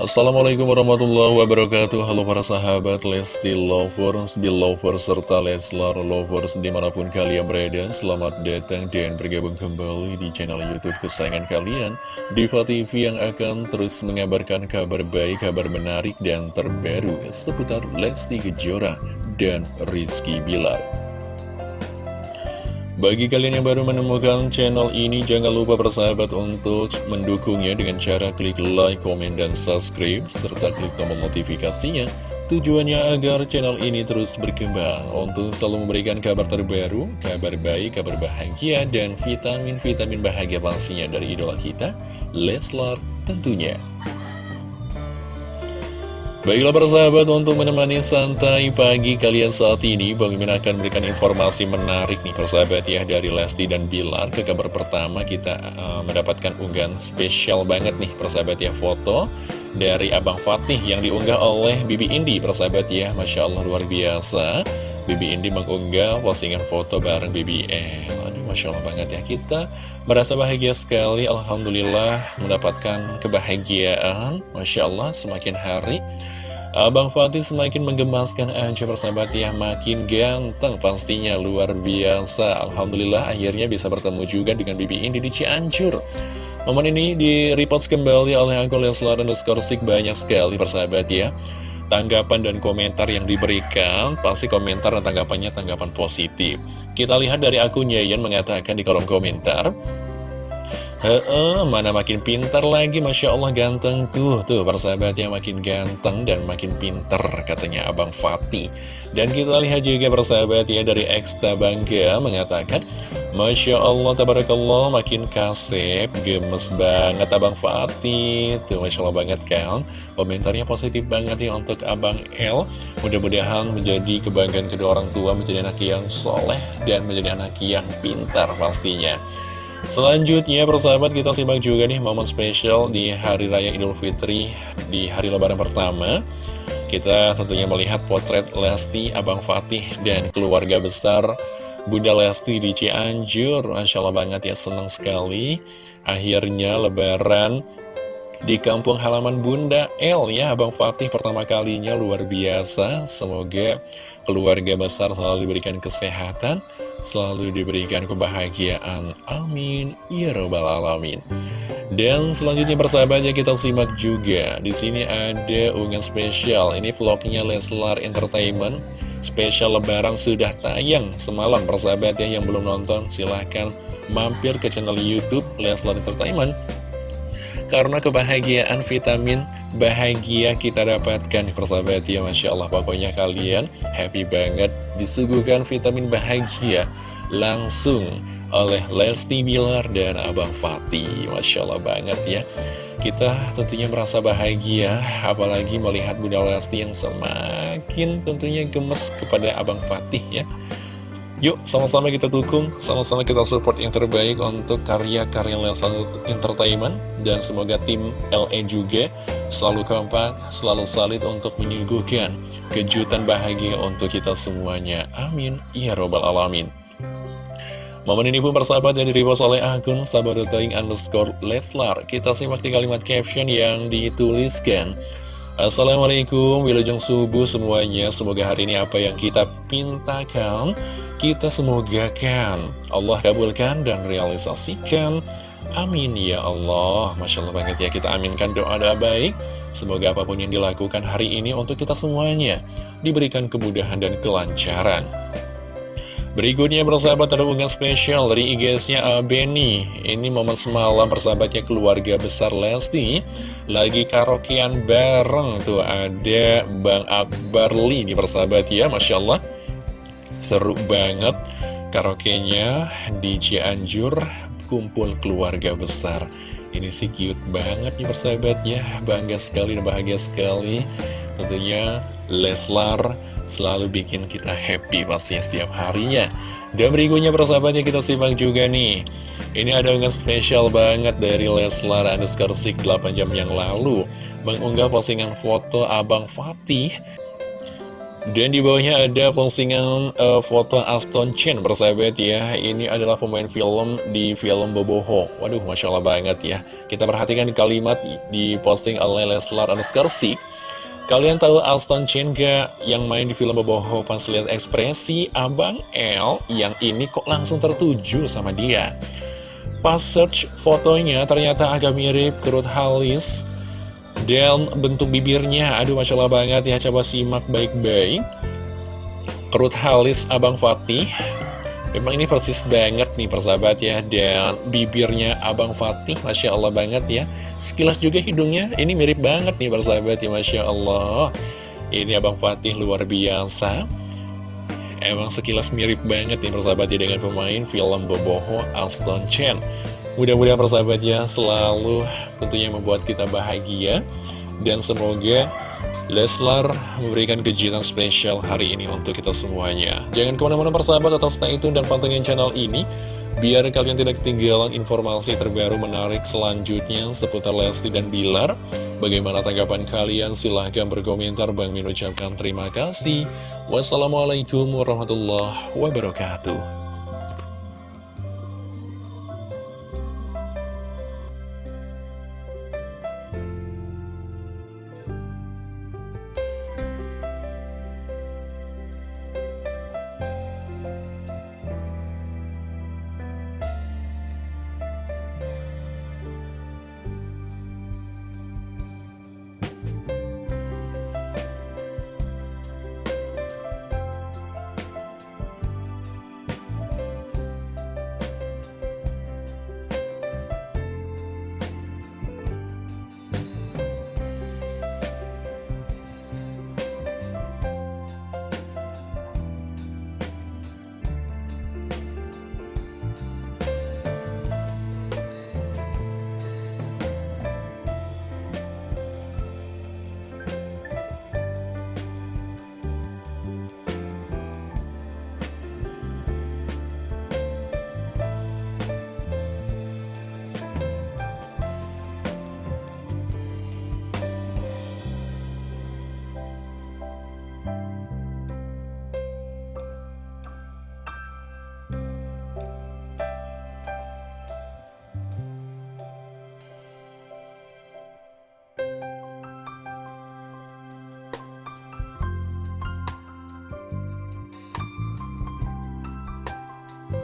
Assalamualaikum warahmatullahi wabarakatuh. Halo para sahabat Lesti Lovers, Belovers, serta Leslar Lovers di mana pun kalian berada Selamat datang dan bergabung kembali di channel Youtube kesayangan kalian Diva TV yang akan terus mengabarkan kabar baik, kabar menarik dan terbaru Seputar Lesti Kejora dan Rizky Bilar bagi kalian yang baru menemukan channel ini, jangan lupa bersahabat untuk mendukungnya dengan cara klik like, komen, dan subscribe, serta klik tombol notifikasinya. Tujuannya agar channel ini terus berkembang untuk selalu memberikan kabar terbaru, kabar baik, kabar bahagia, dan vitamin-vitamin bahagia pastinya dari idola kita, Leslar tentunya. Baiklah persahabat untuk menemani santai pagi kalian saat ini Bang Mimin akan memberikan informasi menarik nih persahabat ya Dari Lesti dan Bilar. Ke kabar pertama kita uh, mendapatkan unggahan spesial banget nih persahabat ya Foto dari Abang Fatih yang diunggah oleh Bibi Indi persahabat ya. Masya Allah luar biasa Bibi Indi mengunggah postingan foto bareng Bibi E Aduh Masya Allah banget ya. Kita merasa bahagia sekali Alhamdulillah mendapatkan kebahagiaan. Masya Allah semakin hari Abang Fatih semakin menggemaskan aja persahabat ya. Makin ganteng pastinya luar biasa. Alhamdulillah akhirnya bisa bertemu juga dengan Bibi Indi di Cianjur. Momen ini di repost kembali oleh akun Leslar underscore banyak sekali persahabat ya Tanggapan dan komentar yang diberikan Pasti komentar dan tanggapannya tanggapan positif. Kita lihat dari akun Yayan mengatakan di kolom komentar Heeh, mana makin pintar lagi, Masya Allah ganteng tuh. Tuh, persahabatnya makin ganteng dan makin pinter, katanya Abang Fatih. Dan kita lihat juga persahabat ya dari Eksta Bangga mengatakan Masya Allah, tabarakallah, makin kasep, gemes banget Abang Fatih. Tuh, Masya Allah banget kan? Komentarnya positif banget nih untuk Abang L Mudah-mudahan menjadi kebanggaan kedua orang tua, menjadi anak yang soleh Dan menjadi anak yang pintar pastinya Selanjutnya persahabat kita simak juga nih momen spesial di Hari Raya Idul Fitri di hari lebaran pertama. Kita tentunya melihat potret Lesti, Abang Fatih, dan keluarga besar Bunda Lesti di Cianjur. Masya Allah banget ya, senang sekali. Akhirnya lebaran di kampung halaman Bunda El ya Abang Fatih pertama kalinya luar biasa. Semoga keluarga besar selalu diberikan kesehatan Selalu diberikan kebahagiaan. Amin. Ya Rabbal Alamin. Dan selanjutnya persahabatnya kita simak juga. Di sini ada unggahan spesial. Ini vlognya Leslar Entertainment. Spesial lebaran sudah tayang semalam persahabatnya yang belum nonton silahkan mampir ke channel Youtube Leslar Entertainment karena kebahagiaan vitamin bahagia kita dapatkan persahabat. Ya Masya Allah. Pokoknya kalian happy banget disuguhkan vitamin bahagia langsung oleh Lesti Bilar dan Abang Fatih. Masya Allah banget ya. Kita tentunya merasa bahagia apalagi melihat Bunda Lesti yang semakin tentunya gemes kepada Abang Fatih ya Yuk, sama-sama kita dukung, sama-sama kita support yang terbaik untuk karya-karya Leslar Entertainment. Dan semoga tim LE juga selalu kompak, selalu salid untuk menyuguhkan kejutan bahagia untuk kita semuanya. Amin. Ya Robbal Alamin. Momen ini pun persahabat yang diripas oleh akun sabarutaing underscore Leslar. Kita simak di kalimat caption yang dituliskan. Assalamualaikum, wilujeng subuh semuanya. Semoga hari ini apa yang kita pintakan kita semoga kan Allah kabulkan dan realisasikan. Amin ya Allah. Masya Allah banget ya kita aminkan doa-doa baik. Semoga apa pun yang dilakukan hari ini untuk kita semuanya Diberikan kemudahan dan kelancaran Berikutnya bersahabat ada unggahan spesial dari IGS-nya Beni Ini momen semalam persahabatnya keluarga besar Lesti Lagi karaokean bareng Tuh. Ada Bang Akbar Lee nih persahabat ya Masya Allah. Seru banget karaoke-nya di Cianjur kumpul keluarga besar. Ini sih cute banget nih persahabatnya Bangga sekali dan bahagia sekali. Tentunya Leslar selalu bikin kita happy pastinya setiap harinya. Dan berikutnya persahabatnya kita simak juga nih. Ini ada unggahan spesial banget dari Leslar underscore 8 jam yang lalu. Mengunggah postingan foto Abang Fatih. Dan di bawahnya ada postingan uh, foto Aston Chen bersahabat ya. Ini adalah pemain film di film Boboho. Waduh Masya Allah banget ya. Kita perhatikan kalimat di posting oleh Leslar Anuskarsik Kalian tahu Aston Chen gak yang main di film Boboho pas lihat ekspresi Abang L yang ini kok langsung tertuju sama dia Pas search fotonya ternyata agak mirip Kerut Halis dan bentuk bibirnya, aduh Masya Allah banget ya, coba simak baik-baik. Kerut halis Abang Fatih. Memang ini persis banget nih persahabat ya Dan bibirnya Abang Fatih Masya Allah banget ya. Sekilas juga hidungnya Ini mirip banget nih persahabat ya Masya Allah. Ini Abang Fatih luar biasa. Emang sekilas mirip banget nih persahabat ya Dengan pemain film Boboho Aston Chen. Mudah-mudahan persahabat ya selalu tentunya membuat kita bahagia. Dan semoga Leslar memberikan kejutan spesial hari ini untuk kita semuanya. Jangan ke mana-mana persahabat atau stay tune dan pantengin channel ini Biar kalian tidak ketinggalan informasi terbaru menarik selanjutnya seputar Lesti dan Bilar. Bagaimana tanggapan kalian? Silahkan berkomentar. Bang Min ucapkan terima kasih. Wassalamualaikum warahmatullahi wabarakatuh